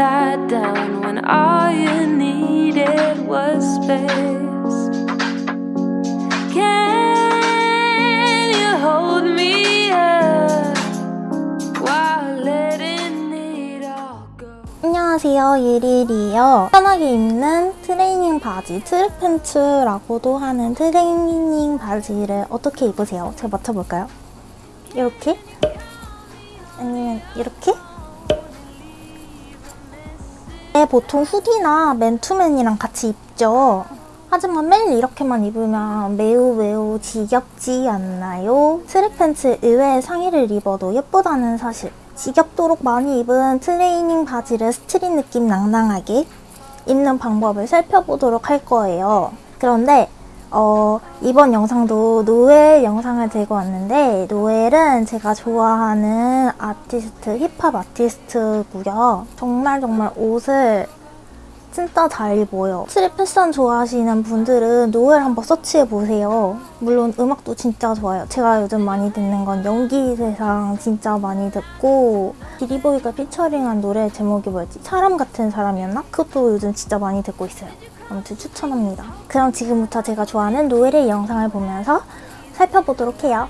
tied down when all you needed was space. Can you hold me up while letting it all go? 안녕하세요 예릴이에요 편하게 입는 트레이닝 바지 트랙 팬츠라고도 하는 트레이닝 바지를 어떻게 입으세요? 제가 맞춰볼까요? 이렇게? 아니면 이렇게? 네, 보통 hoodie나 맨투맨이랑 같이 입죠 하지만 매일 이렇게만 입으면 매우 매우 지겹지 않나요? track pants 의외의 상의를 입어도 예쁘다는 사실 지겹도록 많이 입은 트레이닝 바지를 street 느낌 낭낭하게 입는 방법을 살펴보도록 할 거예요. 그런데 어, 이번 영상도 노엘 영상을 들고 왔는데 노엘은 제가 좋아하는 아티스트, 힙합 아티스트고요. 정말 정말 옷을 진짜 잘 입어요. street 패션 좋아하시는 분들은 노엘 한번 search해보세요. 물론 음악도 진짜 좋아요. 제가 요즘 많이 듣는 건 연기 세상 진짜 많이 듣고 기리보이가 featuring한 노래 제목이 뭐였지? 사람 같은 사람이었나? 그것도 요즘 진짜 많이 듣고 있어요. 아무튼 추천합니다. 그럼 지금부터 제가 좋아하는 노엘의 영상을 보면서 살펴보도록 해요.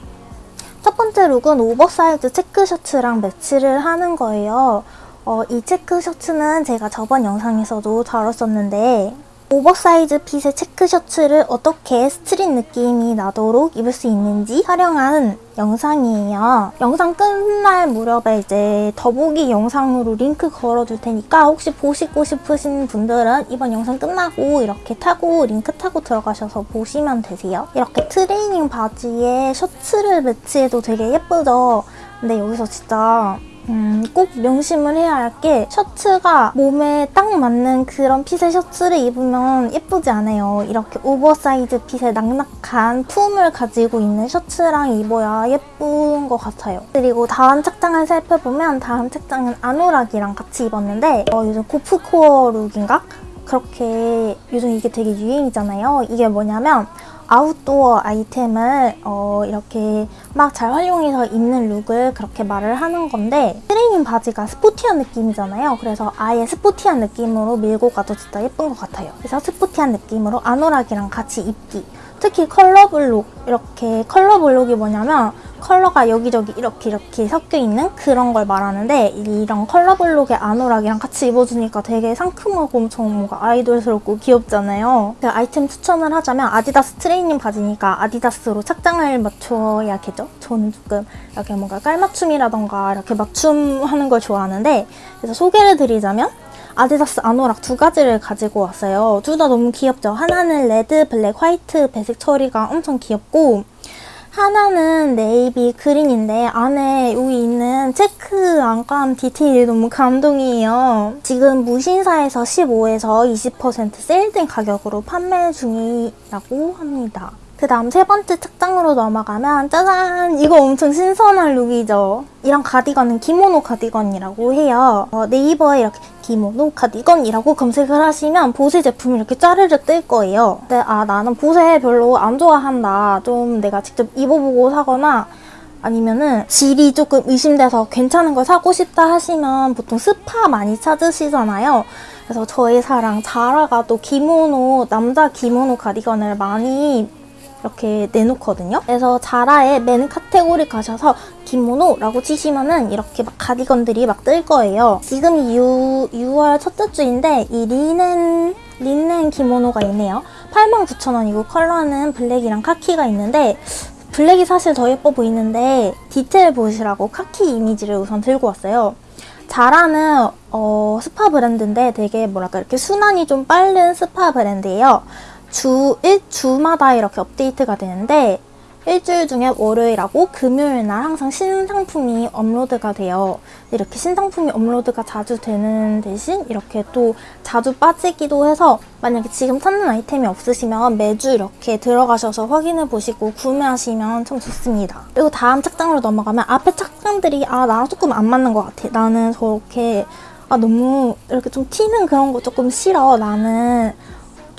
첫 번째 look은 oversize 체크 셔츠랑 매치를 하는 거예요. 어, 이 체크 셔츠는 제가 저번 영상에서도 다뤘었는데 oversize fit의 체크 셔츠를 어떻게 street 느낌이 나도록 입을 수 있는지 촬영한 영상이에요. 영상 끝날 무렵에 이제 더보기 영상으로 링크 걸어둘 테니까 혹시 보시고 싶으신 분들은 이번 영상 끝나고 이렇게 타고 링크 타고 들어가셔서 보시면 되세요. 이렇게 트레이닝 바지에 셔츠를 매치해도 되게 예쁘죠? 근데 여기서 진짜 음, 꼭 명심을 해야 할 게 셔츠가 몸에 딱 맞는 그런 fit의 셔츠를 입으면 예쁘지 않아요. 이렇게 oversize fit의 낙낙한 품을 가지고 있는 셔츠랑 입어야 예쁜 것 같아요. 그리고 다음 착장을 살펴보면 다음 착장은 아노락이랑 같이 입었는데 어, 요즘 gorpcore look인가? 그렇게 요즘 이게 되게 유행이잖아요. 이게 뭐냐면 아웃도어 아이템을 어, 이렇게 막 잘 활용해서 입는 look을 그렇게 말을 하는 건데 트레이닝 바지가 스포티한 느낌이잖아요. 그래서 아예 스포티한 느낌으로 밀고 가도 진짜 예쁜 것 같아요. 그래서 스포티한 느낌으로 아노락이랑 같이 입기. 특히 color block 이렇게 color block이 뭐냐면 컬러가 여기저기 이렇게 이렇게 섞여 있는 그런 걸 말하는데 이런 color block의 아노락이랑 같이 입어주니까 되게 상큼하고 엄청 뭔가 아이돌스럽고 귀엽잖아요. 그 아이템 추천을 하자면 아디다스 트레이닝 바지니까 아디다스로 착장을 맞춰야겠죠? 저는 조금 이렇게 뭔가 깔맞춤이라던가 이렇게 맞춤하는 걸 좋아하는데 그래서 소개를 드리자면 아디다스 아노락 두 가지를 가지고 왔어요. 둘 다 너무 귀엽죠? 하나는 레드, 블랙, 화이트, 배색 처리가 엄청 귀엽고 하나는 네이비 그린인데 안에 여기 있는 체크 안감 디테일이 너무 감동이에요. 지금 무신사에서 15에서 20% 세일된 가격으로 판매 중이라고 합니다. 그 다음 세 번째 착장으로 넘어가면 짜잔! 이거 엄청 신선한 룩이죠. 이런 가디건은 기모노 가디건이라고 해요. 어, 네이버에 이렇게 기모노 가디건이라고 검색을 하시면 보세 제품이 이렇게 짜르르 뜰 거예요. 근데 아 나는 보세 별로 안 좋아한다. 좀 내가 직접 입어보고 사거나 아니면은 질이 조금 의심돼서 괜찮은 걸 사고 싶다 하시면 보통 스파 많이 찾으시잖아요. 그래서 저의 사랑 자라가 또 기모노, 남자 기모노 가디건을 많이 이렇게 내놓거든요. 그래서 자라의 man 카테고리 가셔서 기모노라고 치시면 은 이렇게 막 가디건들이 막 뜰 거예요. 지금이 6, 6월 첫째 주인데 이 리넨 린넨 기모노가 있네요. 89,000원이고 컬러는 블랙이랑 카키가 있는데 블랙이 사실 더 예뻐 보이는데 디테일 보시라고 카키 이미지를 우선 들고 왔어요. 자라는 어, 스파 브랜드인데 되게 뭐랄까 이렇게 순환이 좀 빠른 스파 브랜드예요. 주, 일, 주마다 이렇게 업데이트가 되는데 일주일 중에 월요일하고 금요일 날 항상 신상품이 업로드가 돼요. 이렇게 신상품이 업로드가 자주 되는 대신 이렇게 또 자주 빠지기도 해서 만약에 지금 찾는 아이템이 없으시면 매주 이렇게 들어가셔서 확인해 보시고 구매하시면 참 좋습니다. 그리고 다음 착장으로 넘어가면 앞에 착장들이 아 나랑 조금 안 맞는 것 같아. 나는 저렇게 아 너무 이렇게 좀 튀는 그런 거 조금 싫어. 나는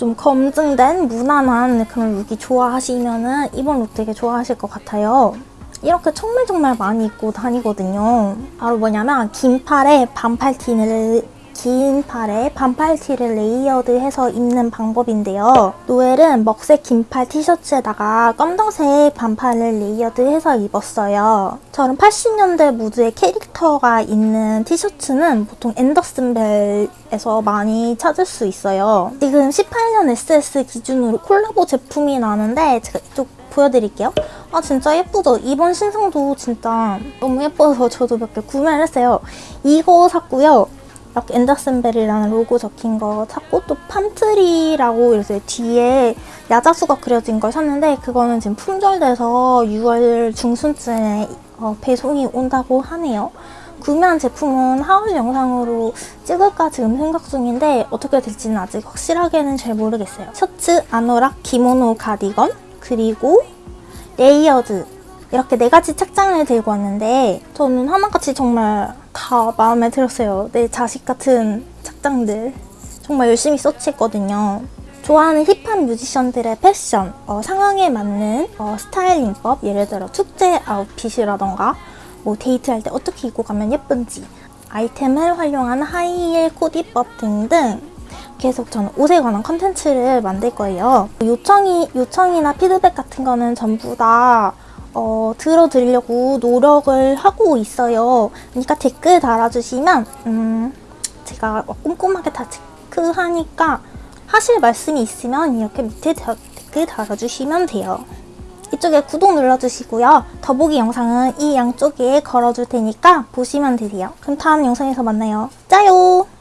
좀 검증된 무난한 그런 룩이 좋아하시면 은 이번 룩 되게 좋아하실 것 같아요. 이렇게 정말 정말 많이 입고 다니거든요. 바로 뭐냐면 긴팔에 반팔 티를 긴 팔에 반팔 티를 layered해서 입는 방법인데요. 노엘은 먹색 긴팔 티셔츠에다가 검정색 반팔을 layered해서 입었어요. 저런 80년대 무드의 캐릭터가 있는 티셔츠는 보통 앤더슨 벨에서 많이 찾을 수 있어요. 지금 18년 SS 기준으로 콜라보 제품이 나는데 제가 이쪽 보여드릴게요. 아 진짜 예쁘죠? 이번 신상도 진짜 너무 예뻐서 저도 몇 개 구매를 했어요. 이거 샀고요. 이렇게 앤더슨벨이라는 로고 적힌 거 샀고 또 팜트리라고 이렇게 뒤에 야자수가 그려진 걸 샀는데 그거는 지금 품절돼서 6월 중순쯤에 어, 배송이 온다고 하네요. 구매한 제품은 하울 영상으로 찍을까 지금 생각 중인데 어떻게 될지는 아직 확실하게는 잘 모르겠어요. 셔츠, 아노락, 기모노, 가디건 그리고 layered 이렇게 네 가지 착장을 들고 왔는데 저는 하나같이 정말 다 마음에 들었어요. 내 자식 같은 착장들 정말 열심히 search했거든요. 좋아하는 hip한 뮤지션들의 패션, 어, 상황에 맞는 어, 스타일링법, 예를 들어 축제 outfit이라던가 뭐 데이트할 때 어떻게 입고 가면 예쁜지 아이템을 활용한 하이힐 코디법 등등 계속 저는 옷에 관한 컨텐츠를 만들 거예요. 요청이, 요청이나 피드백 같은 거는 전부 다 어, 들어드리려고 노력을 하고 있어요. 그러니까 댓글 달아주시면 음, 제가 꼼꼼하게 다 체크하니까 하실 말씀이 있으면 이렇게 밑에 다- 댓글 달아주시면 돼요. 이쪽에 구독 눌러주시고요. 더보기 영상은 이 양쪽에 걸어줄 테니까 보시면 되세요. 그럼 다음 영상에서 만나요. 짜요!